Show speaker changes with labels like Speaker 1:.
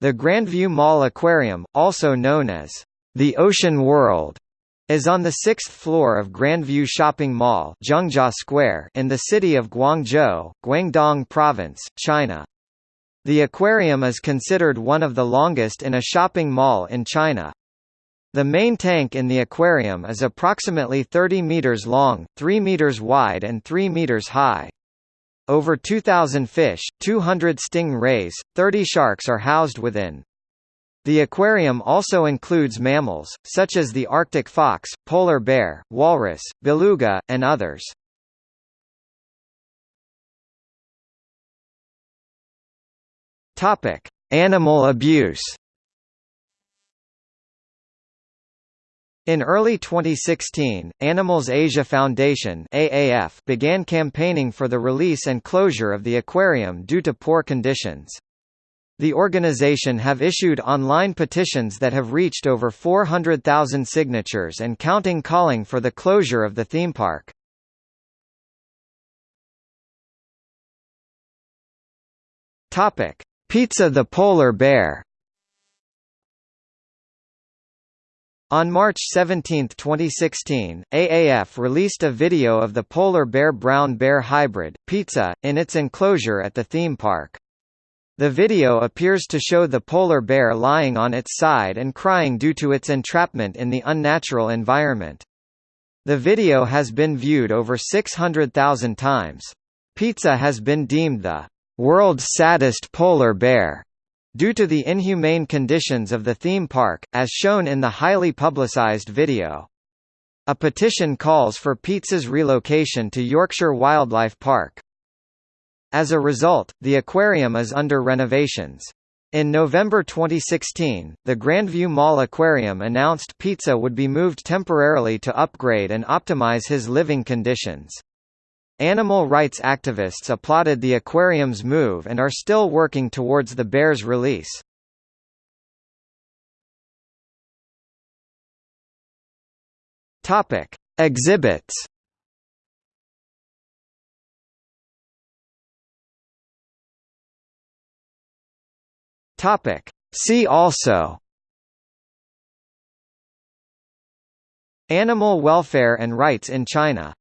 Speaker 1: The Grandview Mall Aquarium, also known as the Ocean World, is on the sixth floor of Grandview Shopping Mall Square in the city of Guangzhou, Guangdong Province, China. The aquarium is considered one of the longest in a shopping mall in China. The main tank in the aquarium is approximately 30 meters long, 3 meters wide and 3 meters high. Over 2,000 fish, 200 sting rays, 30 sharks are housed within. The aquarium also includes mammals, such as the Arctic fox, polar bear, walrus, beluga, and others. Animal abuse. In early 2016, Animals Asia Foundation AAF began campaigning for the release and closure of the aquarium due to poor conditions. The organization have issued online petitions that have reached over 400,000 signatures and counting calling for the closure of the theme park. Topic: Pizza the polar bear. On March 17, 2016, AAF released a video of the polar bear-brown bear hybrid, Pizza, in its enclosure at the theme park. The video appears to show the polar bear lying on its side and crying due to its entrapment in the unnatural environment. The video has been viewed over 600,000 times. Pizza has been deemed the world's saddest polar bear Due to the inhumane conditions of the theme park, as shown in the highly publicized video. A petition calls for Pizza's relocation to Yorkshire Wildlife Park. As a result, the aquarium is under renovations. In November 2016, the Grandview Mall Aquarium announced Pizza would be moved temporarily to upgrade and optimize his living conditions. Animal rights activists applauded the aquarium's move and are still working towards the bear's release. Topic: Exhibits. Topic: See also Animal welfare and rights in China